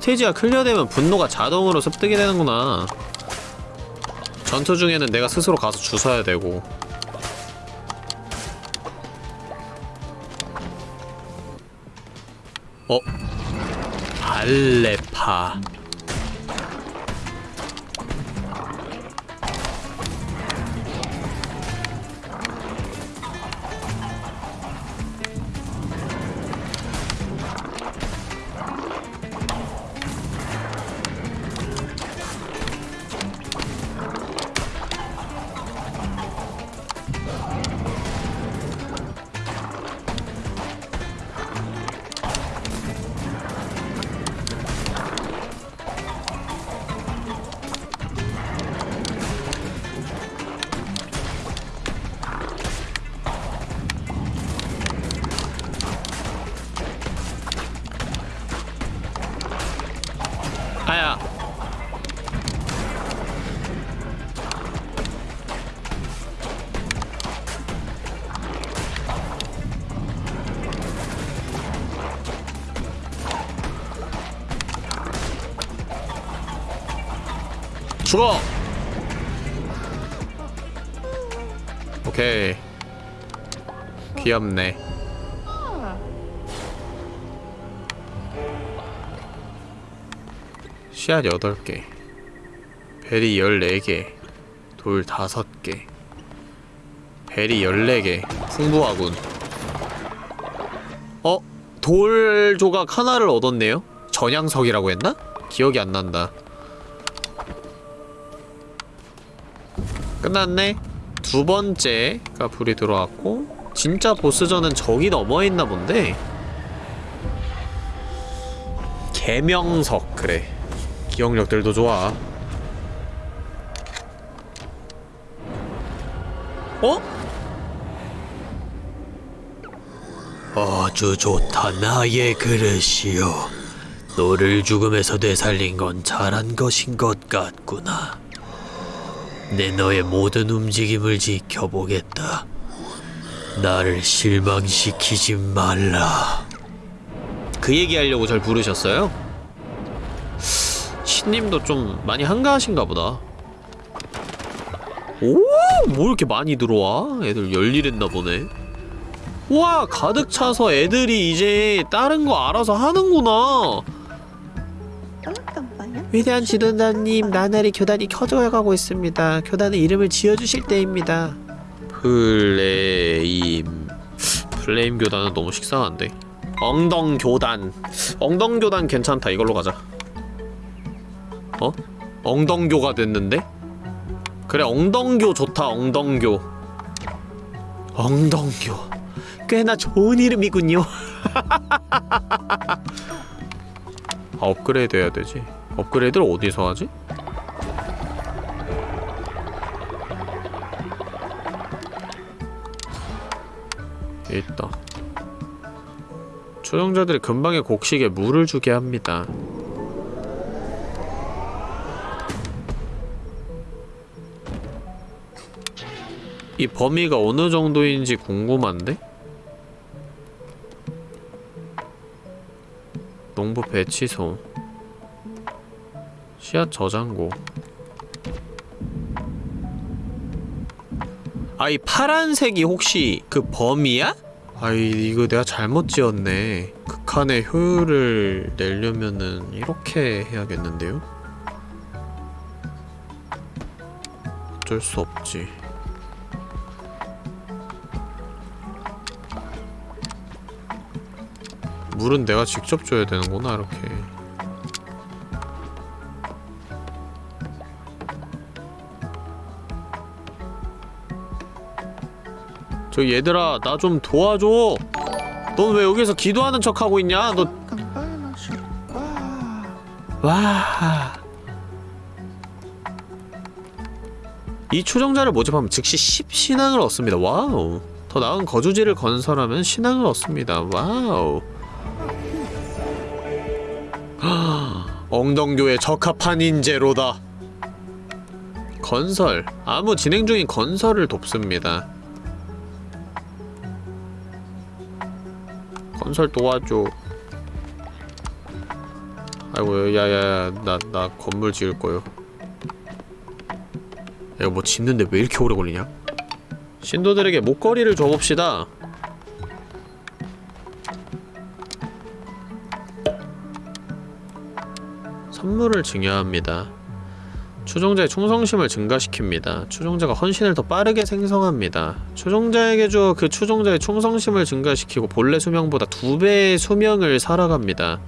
스테이지가 클리어되면 분노가 자동으로 습득이 되는구나. 전투 중에는 내가 스스로 가서 주워야 되고. 어? 발레파 죽어! 오케이. 귀엽네. 씨앗 8개. 베리 14개. 돌 5개. 베리 14개. 풍부하군. 어? 돌 조각 하나를 얻었네요? 전향석이라고 했나? 기억이 안 난다 끝났네. 두 번째가 불이 들어왔고 진짜 보스전은 저기 넘어있나 본데. 개명석 그래. 기억력들도 좋아. 어? 아주 좋다 나의 그릇이여 너를 죽음에서 되살린 건 잘한 것인 것 같구나 내 너의 모든 움직임을 지켜보겠다 나를 실망시키지 말라 그 얘기하려고 절 부르셨어요? 신님도 좀 많이 한가하신가 보다 오! 뭐 이렇게 많이 들어와? 애들 열일했나 보네 와 가득 차서 애들이 이제 다른 거 알아서 하는구나 위대한 지도자님 나날이 교단이 커져가고 있습니다. 교단의 이름을 지어주실 때입니다. 플레임. 플레임 교단은 너무 식상한데. 엉덩 교단. 엉덩 교단 괜찮다. 이걸로 가자. 어? 엉덩교가 됐는데? 그래 엉덩교 좋다 엉덩교. 엉덩교. 꽤나 좋은 이름이군요. 아, 업그레이드 해야 되지 업그레이드를 어디서 하지? 있다 초정자들이 금방의 곡식에 물을 주게 합니다. 이 범위가 어느 정도인지 궁금한데? 농부 배치소 씨앗 저장고 아이 파란색이 혹시 그 범위야? 아이 이거 내가 잘못 지었네 극한의 효율을 내려면은 이렇게 해야겠는데요? 어쩔 수 없지 물은 내가 직접 줘야 되는구나 이렇게 저 얘들아 나 좀 도와줘 넌 왜 여기서 기도하는 척 하고 있냐 너 와. 이 추종자를 모집하면 즉시 10신앙을 얻습니다. Wow. 더 나은 거주지를 건설하면 신앙을 얻습니다. Wow. 엉덩교에 적합한 인재로다. 건설. 아무 진행 중인 건설을 돕습니다. 건설 도와줘. 아이고 야야야 나 나 건물 지을 거요. 야, 이거 뭐 짓는데 왜 이렇게 오래 걸리냐? 신도들에게 목걸이를 줘봅시다. 선물을 증여합니다. 추종자의 충성심을 증가시킵니다. 추종자가 헌신을 더 빠르게 생성합니다. 추종자에게 주어 그 추종자의 충성심을 증가시키고 본래 수명보다 두 배의 수명을 살아갑니다.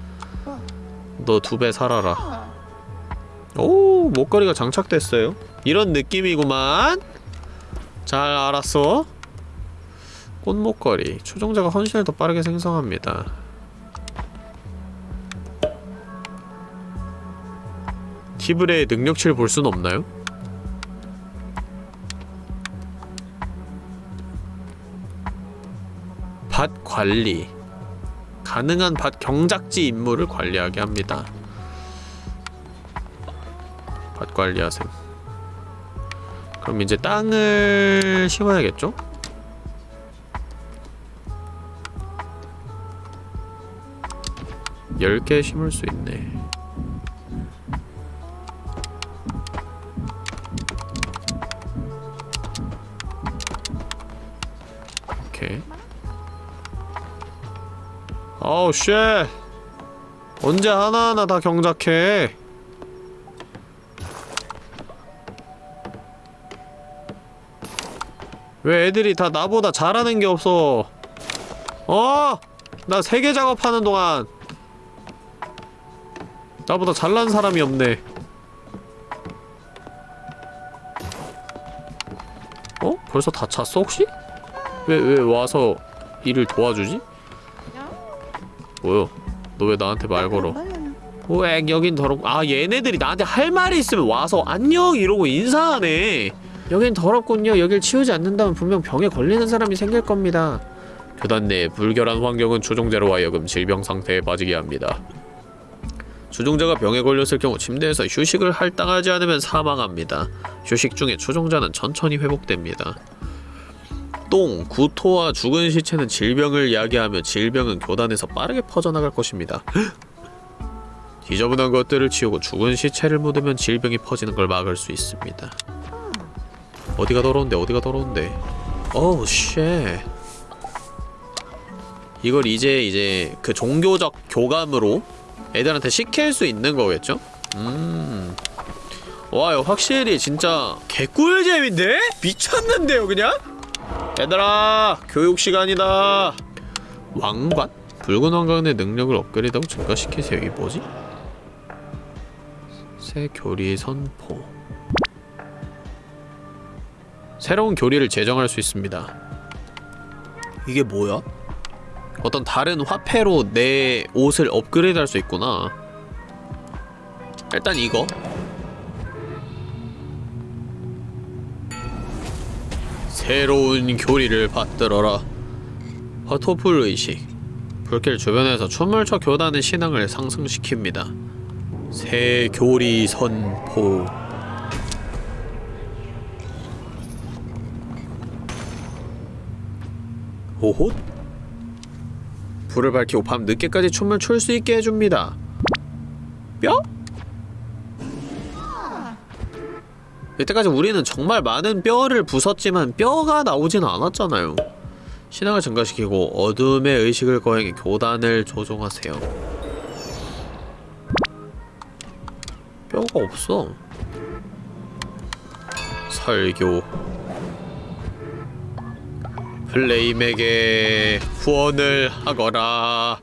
너 두 배 살아라. 오, 목걸이가 장착됐어요. 이런 느낌이구만. 잘 알았어. 꽃목걸이. 추종자가 헌신을 더 빠르게 생성합니다. 티브레의 능력치를 볼 수는 없나요? 밭 관리 가능한 밭 경작지 임무를 관리하게 합니다 밭 관리하셈 그럼 이제 땅을 심어야겠죠? 열 개 심을 수 있네 오케이. 어우 쉣. 언제 하나하나 다 경작해. 왜 애들이 다 나보다 잘하는 게 없어? 어! 나 세계 작업하는 동안 나보다 잘난 사람이 없네. 어? 벌써 다 찼어 혹시? 왜, 왜 와서 일을 도와주지? 뭐요? 너 왜 나한테 말 걸어? 오엑 여긴 더럽고 아 얘네들이 나한테 할 말이 있으면 와서 안녕! 이러고 인사하네. 여긴 더럽군요. 여길 치우지 않는다면 분명 병에 걸리는 사람이 생길 겁니다. 교단 내 불결한 환경은 추종자로 하여금 질병 상태에 빠지게 합니다. 추종자가 병에 걸렸을 경우 침대에서 휴식을 할당하지 않으면 사망합니다. 휴식 중에 추종자는 천천히 회복됩니다 똥, 구토와 죽은 시체는 질병을 야기하며 질병은 교단에서 빠르게 퍼져나갈 것입니다. 지저분한 것들을 치우고 죽은 시체를 묻으면 질병이 퍼지는 걸 막을 수 있습니다. 어디가 더러운데 어디가 더러운데 어우 shit 이걸 이제 이제 그 종교적 교감으로 애들한테 시킬 수 있는 거겠죠? 음... 와 확실히 진짜 개꿀잼인데? 미쳤는데요 그냥? 얘들아 교육 시간이다 왕관? 붉은 왕관의 능력을 업그레이드하고 증가시키세요 이게 뭐지? 새 교리 선포 새로운 교리를 제정할 수 있습니다 이게 뭐야? 어떤 다른 화폐로 내 옷을 업그레이드 할 수 있구나 일단 이거 새로운 교리를 받들어라. 화토풀 의식. 불길 주변에서 춰 교단의 신앙을 상승시킵니다. 새 교리 선포. 오호? 불을 밝히고 밤 늦게까지 춤을 출 수 있게 해줍니다. 뼈? 이때까지 우리는 정말 많은 뼈를 부쉈지만 뼈가 나오진 않았잖아요. 신앙을 증가시키고 어둠의 의식을 거행해 교단을 조종하세요. 뼈가 없어. 설교. 플레임에게 후원을 하거라.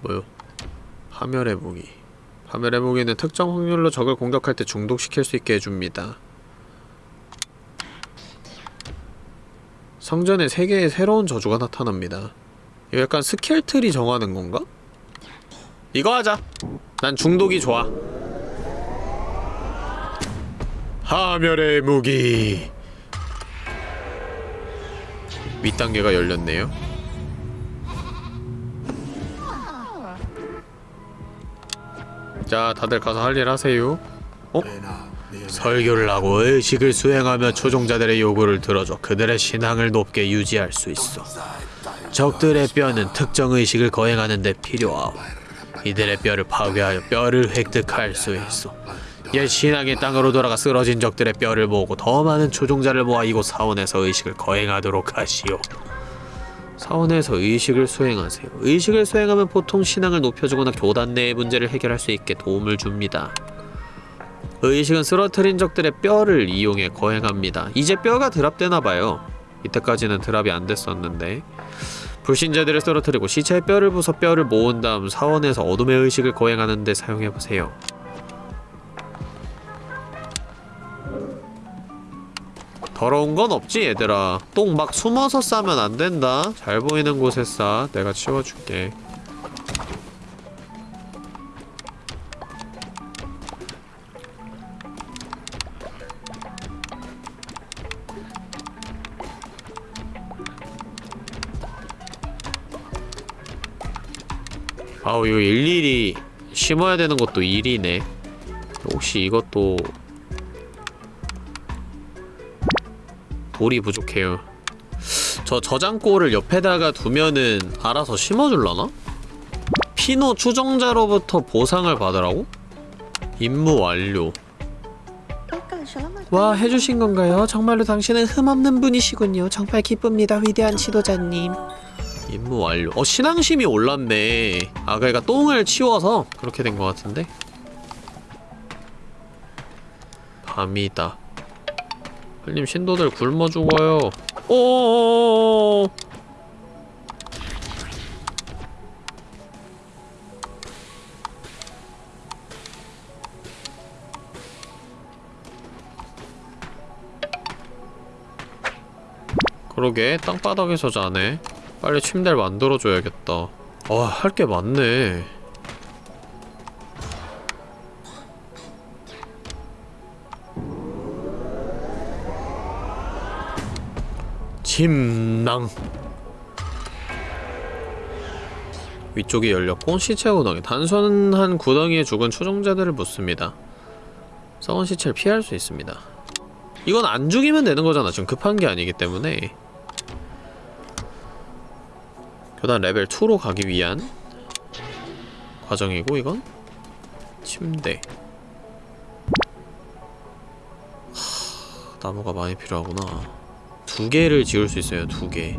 뭐요? 파멸의 무기. 파멸의 무기는 특정 확률로 적을 공격할 때 중독시킬 수 있게 해줍니다. 성전에 세 개의 새로운 저주가 나타납니다. 이거 약간 skill tree 정하는 건가? 이거 하자! 난 중독이 좋아. 파멸의 무기 윗단계가 열렸네요. 자 다들 가서 할 일 하세요. 어? 설교를 하고 의식을 수행하며 초종자들의 요구를 들어줘 그들의 신앙을 높게 유지할 수 있어. 적들의 뼈는 특정 의식을 거행하는 데 필요하오. 이들의 뼈를 파괴하여 뼈를 획득할 수 있어. 옛 신앙의 땅으로 돌아가 쓰러진 적들의 뼈를 모으고 더 많은 초종자를 모아 이곳 사원에서 의식을 거행하도록 하시오 사원에서 의식을 수행하세요. 의식을 수행하면 보통 신앙을 높여주거나 교단 내의 문제를 해결할 수 있게 도움을 줍니다. 의식은 쓰러뜨린 적들의 뼈를 이용해 거행합니다. 이제 뼈가 드랍되나봐요. 이때까지는 드랍이 안 됐었는데 불신자들을 쓰러뜨리고 시체의 뼈를 부숴 뼈를 모은 다음 사원에서 어둠의 의식을 거행하는 데 사용해보세요. 더러운 건 없지 얘들아. 똥 막 숨어서 싸면 안 된다. 잘 보이는 곳에 싸. 내가 치워줄게. 아우 이거 일일이 심어야 되는 것도 일이네. 혹시 이것도 돌이 부족해요. 저 저장고를 옆에다가 두면은 알아서 심어줄라나? 피노 추종자로부터 보상을 받으라고? 임무 완료. 와 해주신 건가요? 정말로 당신은 흠없는 분이시군요. 정말 기쁩니다, 위대한 지도자님. 임무 완료. 어 신앙심이 올랐네. 아 그러니까 똥을 치워서 그렇게 된 것 같은데. 밤이다. 흘림 신도들 굶어 죽어요. 오. 그러게 땅바닥에서 자네. 빨리 침대를 만들어줘야겠다. 아, 할 게 많네. 침낭. 위쪽이 열렸고 시체 구덩이. 단순한 구덩이에 죽은 추종자들을 묻습니다. 썩은 시체를 피할 수 있습니다. 이건 안 죽이면 되는 거잖아. 지금 급한 게 아니기 때문에. 교단 레벨 2로 가기 위한 과정이고 이건 침대. 하, 나무가 많이 필요하구나 두 개를 지을 수 있어요, 두 개.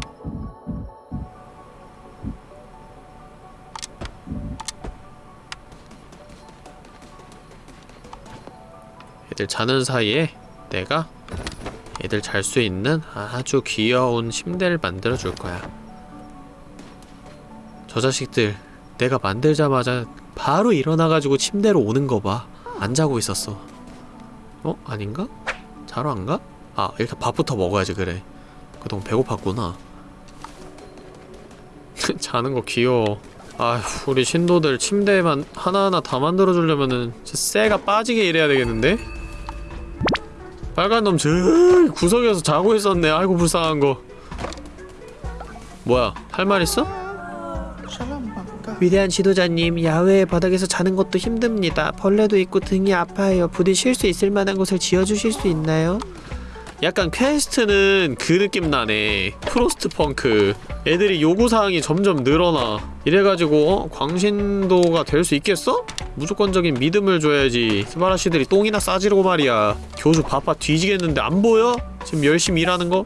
애들 자는 사이에 내가 애들 잘 수 있는 아주 귀여운 침대를 만들어 줄 거야. 저 자식들 내가 만들자마자 바로 일어나가지고 침대로 오는 거 봐. 안 자고 있었어. 어? 아닌가? 자러 안 가? 아 일단 밥부터 먹어야지 그래 그동안 배고팠구나 자는 거 귀여워 아휴 우리 신도들 침대만 하나하나 다 만들어주려면은 쇠가 빠지게 일해야 되겠는데? 빨간 놈 저 구석에서 자고 있었네 아이고 불쌍한 거 뭐야 할 말 있어? 위대한 지도자님, 야외의 바닥에서 자는 것도 힘듭니다. 벌레도 있고 등이 아파요. 부디 쉴 수 있을 만한 곳을 지어주실 수 있나요? 약간 quest는 그 느낌 나네 Frostpunk 애들이 요구사항이 점점 늘어나 이래가지고 어? 광신도가 될 수 있겠어? 무조건적인 믿음을 줘야지 스바라시들이 똥이나 싸지르고 말이야 교주 바빠 뒤지겠는데 안 보여? 지금 열심히 일하는 거?